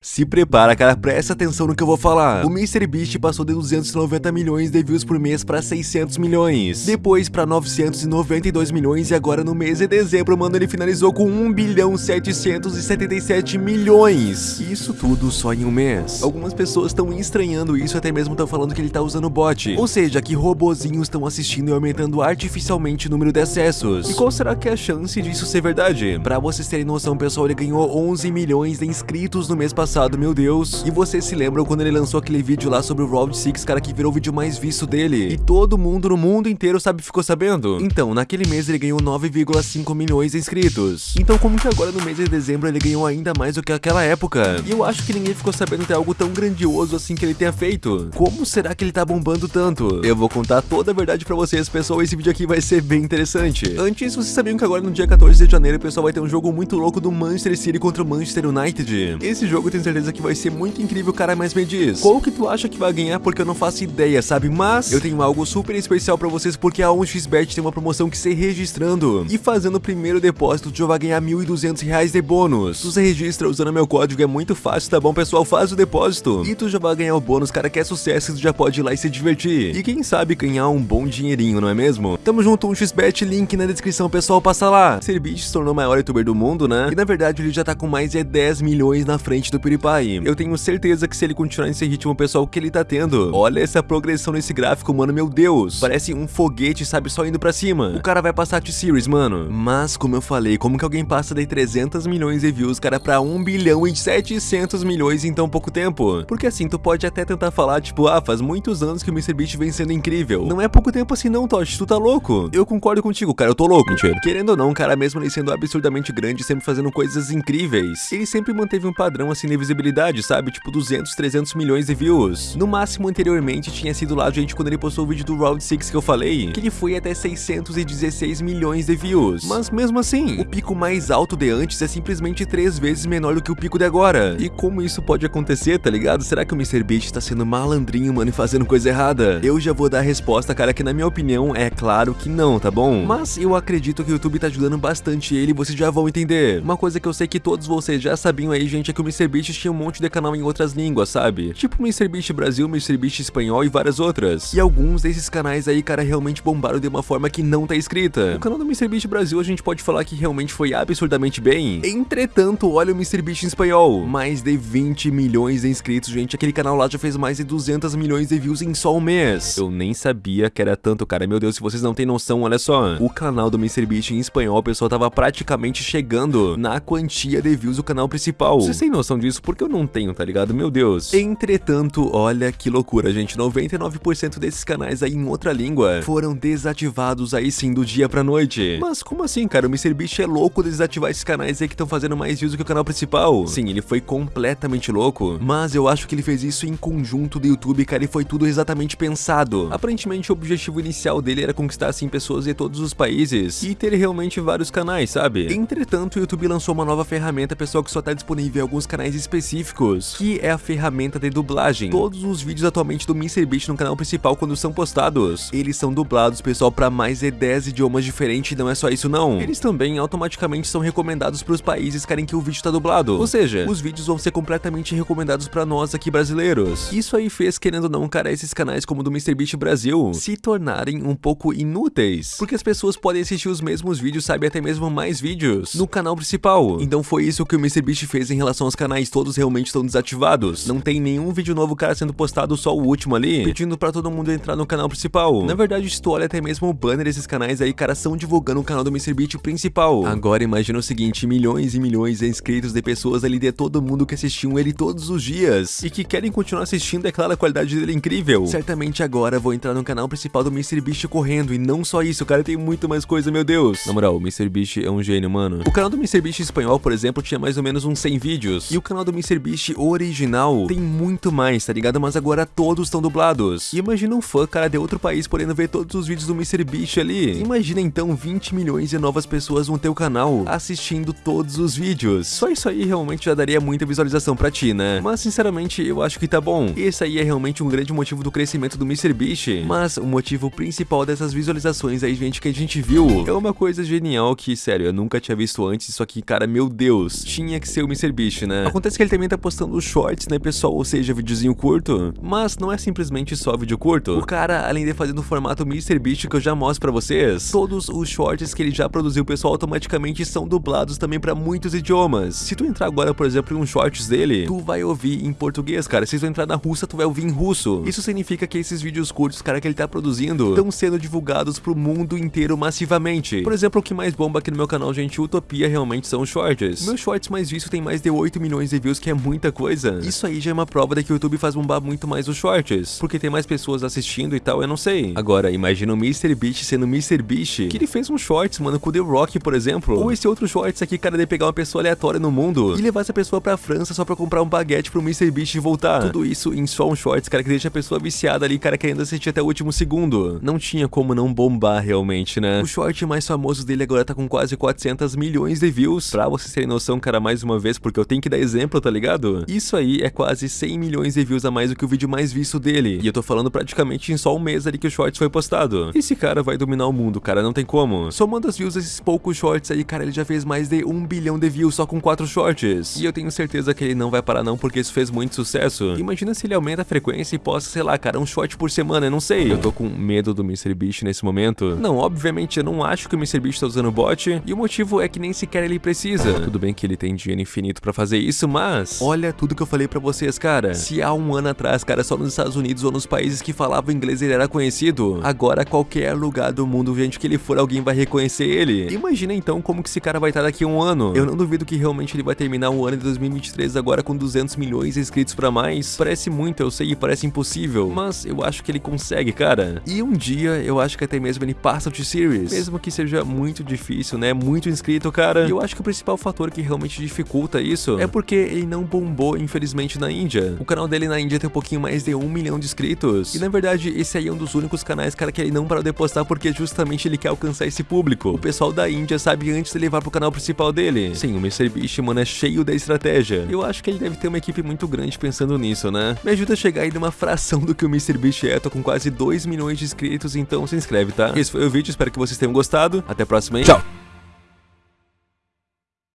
Se prepara, cara, presta atenção no que eu vou falar. O MrBeast passou de 290 milhões de views por mês para 600 milhões, depois para 992 milhões e agora no mês de dezembro, mano, ele finalizou com 1 bilhão 777 milhões. Isso tudo só em um mês. Algumas pessoas estão estranhando isso, até mesmo estão falando que ele tá usando bot. Ou seja, que robozinhos estão assistindo e aumentando artificialmente o número de acessos. E qual será que é a chance disso ser verdade? Para vocês terem noção, pessoal, ele ganhou 11 milhões de inscritos no mês passado passado, meu Deus. E vocês se lembram quando ele lançou aquele vídeo lá sobre o Round 6, cara, que virou o vídeo mais visto dele? E todo mundo no mundo inteiro, sabe, ficou sabendo? Então, naquele mês ele ganhou 9,5 milhões de inscritos. Então, como que agora no mês de dezembro ele ganhou ainda mais do que aquela época? E eu acho que ninguém ficou sabendo de algo tão grandioso assim que ele tenha feito. Como será que ele tá bombando tanto? Eu vou contar toda a verdade pra vocês, pessoal. Esse vídeo aqui vai ser bem interessante. Antes, vocês sabiam que agora no dia 14 de janeiro, pessoal, vai ter um jogo muito louco do Manchester City contra o Manchester United. Esse jogo tem tenho certeza que vai ser muito incrível, cara, mas me diz, qual que tu acha que vai ganhar? Porque eu não faço ideia, sabe? Mas eu tenho algo super especial pra vocês, porque a 1xBet tem uma promoção que se registrando e fazendo o primeiro depósito, tu já vai ganhar 1.200 reais de bônus. Tu se registra usando meu código, é muito fácil, tá bom, pessoal? Faz o depósito e tu já vai ganhar o bônus, cara, que é sucesso, tu já pode ir lá e se divertir. E quem sabe ganhar um bom dinheirinho, não é mesmo? Tamo junto, 1xBet, link na descrição, pessoal, passa lá. Serbit se tornou o maior youtuber do mundo, né? E na verdade ele já tá com mais de 10 milhões na frente do PewDiePie. Eu tenho certeza que se ele continuar nesse ritmo pessoal que ele tá tendo, olha essa progressão nesse gráfico, mano, meu Deus. Parece um foguete, sabe, só indo pra cima. O cara vai passar T-Series, mano. Mas, como eu falei, como que alguém passa de 300 milhões de views, cara, pra 1 bilhão e 700 milhões em tão pouco tempo? Porque assim, tu pode até tentar falar, tipo, ah, faz muitos anos que o MrBeast vem sendo incrível. Não é pouco tempo assim não, Tosh, tu tá louco? Eu concordo contigo, cara, eu tô louco. Mentira. Querendo ou não, cara, mesmo ele sendo absurdamente grande, sempre fazendo coisas incríveis, ele sempre manteve um padrão assim de visibilidade, sabe? Tipo 200, 300 milhões de views. No máximo, anteriormente, tinha sido lá, gente, quando ele postou o vídeo do Round 6 que eu falei, que ele foi até 616 milhões de views. Mas mesmo assim, o pico mais alto de antes é simplesmente três vezes menor do que o pico de agora. E como isso pode acontecer, tá ligado? Será que o MrBeast tá sendo malandrinho, mano, e fazendo coisa errada? Eu já vou dar a resposta, cara, que na minha opinião é claro que não, tá bom? Mas eu acredito que o YouTube tá ajudando bastante ele e vocês já vão entender. Uma coisa que eu sei que todos vocês já sabiam aí, gente, é que o MrBeast tinha um monte de canal em outras línguas, sabe? Tipo MrBeast Brasil, MrBeast Espanhol e várias outras. E alguns desses canais aí, cara, realmente bombaram de uma forma que não tá escrita. O canal do MrBeast Brasil a gente pode falar que realmente foi absurdamente bem. Entretanto, olha o MrBeast em espanhol. Mais de 20 milhões de inscritos, gente. Aquele canal lá já fez mais de 200 milhões de views em só um mês. Eu nem sabia que era tanto, cara. Meu Deus, se vocês não têm noção, olha só. O canal do MrBeast em espanhol, pessoal tava praticamente chegando na quantia de views do canal principal. Vocês têm noção disso? Porque eu não tenho, tá ligado? Meu Deus. Entretanto, olha que loucura, gente. 99% desses canais aí em outra língua foram desativados aí sim do dia pra noite. Mas como assim, cara? O MrBeast é louco de desativar esses canais aí que estão fazendo mais views do que o canal principal. Sim, ele foi completamente louco, mas eu acho que ele fez isso em conjunto do YouTube, cara, e foi tudo exatamente pensado. Aparentemente, o objetivo inicial dele era conquistar, assim, pessoas de todos os países e ter realmente vários canais, sabe? Entretanto, o YouTube lançou uma nova ferramenta, pessoal, que só tá disponível em alguns canais específicos, que é a ferramenta de dublagem. Todos os vídeos atualmente do MrBeast no canal principal, quando são postados, eles são dublados, pessoal, para mais de 10 idiomas diferentes, não é só isso não. Eles também automaticamente são recomendados para os países que querem que o vídeo tá dublado. Ou seja, os vídeos vão ser completamente recomendados para nós aqui brasileiros. Isso aí fez, querendo ou não, cara, esses canais como o do MrBeast Brasil se tornarem um pouco inúteis. Porque as pessoas podem assistir os mesmos vídeos, sabe, até mesmo mais vídeos, no canal principal. Então foi isso que o MrBeast fez em relação aos canais, todos realmente estão desativados. Não tem nenhum vídeo novo, cara, sendo postado, só o último ali, pedindo pra todo mundo entrar no canal principal. Na verdade, se tu olha até mesmo o banner desses canais aí, cara, são divulgando o canal do MrBeast principal. Agora imagina o seguinte, milhões e milhões de inscritos de pessoas ali de todo mundo que assistiam ele todos os dias e que querem continuar assistindo, é claro, a qualidade dele é incrível. Certamente agora vou entrar no canal principal do MrBeast correndo e não só isso, cara, tem muito mais coisa, meu Deus. Na moral, o MrBeast é um gênio, mano. O canal do MrBeast espanhol, por exemplo, tinha mais ou menos uns 100 vídeos e o canal do MrBeast original tem muito mais, tá ligado? Mas agora todos estão dublados. E imagina um fã, cara, de outro país podendo ver todos os vídeos do MrBeast ali. Imagina então 20 milhões de novas pessoas no teu canal assistindo todos os vídeos. Só isso aí realmente já daria muita visualização pra ti, né? Mas sinceramente eu acho que tá bom. Esse aí é realmente um grande motivo do crescimento do MrBeast. Mas o motivo principal dessas visualizações aí, gente, que a gente viu é uma coisa genial que, sério, eu nunca tinha visto antes. Isso aqui, cara, meu Deus, tinha que ser o MrBeast, né? Acontece Acontece que ele também tá postando shorts, né, pessoal? Ou seja, videozinho curto. Mas não é simplesmente só vídeo curto. O cara, além de fazer no formato MrBeast que eu já mostro pra vocês, todos os shorts que ele já produziu, pessoal, automaticamente são dublados também pra muitos idiomas. Se tu entrar agora, por exemplo, em um shorts dele, tu vai ouvir em português, cara. Se tu entrar na russa, tu vai ouvir em russo. Isso significa que esses vídeos curtos, cara, que ele tá produzindo, estão sendo divulgados pro mundo inteiro massivamente. Por exemplo, o que mais bomba aqui no meu canal, gente, Utopia, realmente são shorts. Meus shorts mais vistos tem mais de 8 milhões de views, que é muita coisa. Isso aí já é uma prova de que o YouTube faz bombar muito mais os shorts, porque tem mais pessoas assistindo e tal, eu não sei. Agora, imagina o MrBeast sendo MrBeast, que ele fez um shorts, mano, com The Rock, por exemplo. Ou esse outro shorts aqui, cara, de pegar uma pessoa aleatória no mundo e levar essa pessoa pra França só pra comprar um baguete pro MrBeast e voltar. Tudo isso em só um shorts, cara, que deixa a pessoa viciada ali, cara, querendo assistir até o último segundo. Não tinha como não bombar realmente, né? O short mais famoso dele agora tá com quase 400 milhões de views. Pra vocês terem noção, cara, mais uma vez, porque eu tenho que dar exemplo, tá ligado? Isso aí é quase 100 milhões de views a mais do que o vídeo mais visto dele. E eu tô falando praticamente em só um mês ali que o shorts foi postado. Esse cara vai dominar o mundo, cara, não tem como. Somando as views desses poucos shorts aí, cara, ele já fez mais de um bilhão de views só com quatro shorts. E eu tenho certeza que ele não vai parar não, porque isso fez muito sucesso. Imagina se ele aumenta a frequência e posta, sei lá, cara, um short por semana, eu não sei. Eu tô com medo do MrBeast nesse momento. Não, obviamente eu não acho que o MrBeast tá usando bot, e o motivo é que nem sequer ele precisa. Tudo bem que ele tem dinheiro infinito pra fazer isso, mas... Olha tudo que eu falei pra vocês, cara. Se há um ano atrás, cara, só nos Estados Unidos ou nos países que falavam inglês ele era conhecido, agora qualquer lugar do mundo, gente, que ele for, alguém vai reconhecer ele. Imagina então como que esse cara vai estar daqui a um ano. Eu não duvido que realmente ele vai terminar o ano de 2023 agora com 200 milhões de inscritos pra mais. Parece muito, eu sei, parece impossível, mas eu acho que ele consegue, cara. E um dia, eu acho que até mesmo ele passa o T-Series, mesmo que seja muito difícil, né, muito inscrito, cara. E eu acho que o principal fator que realmente dificulta isso é porque ele não bombou, infelizmente, na Índia. O canal dele na Índia tem um pouquinho mais de um milhão de inscritos. E na verdade, esse aí é um dos únicos canais, cara, que ele não parou de postar porque justamente ele quer alcançar esse público. O pessoal da Índia sabe antes de levar pro canal principal dele. Sim, o MrBeast, mano, é cheio da estratégia. Eu acho que ele deve ter uma equipe muito grande pensando nisso, né? Me ajuda a chegar aí numa fração do que o MrBeast é, tô com quase 2 milhões de inscritos, então se inscreve, tá? Esse foi o vídeo, espero que vocês tenham gostado. Até a próxima, hein? Tchau!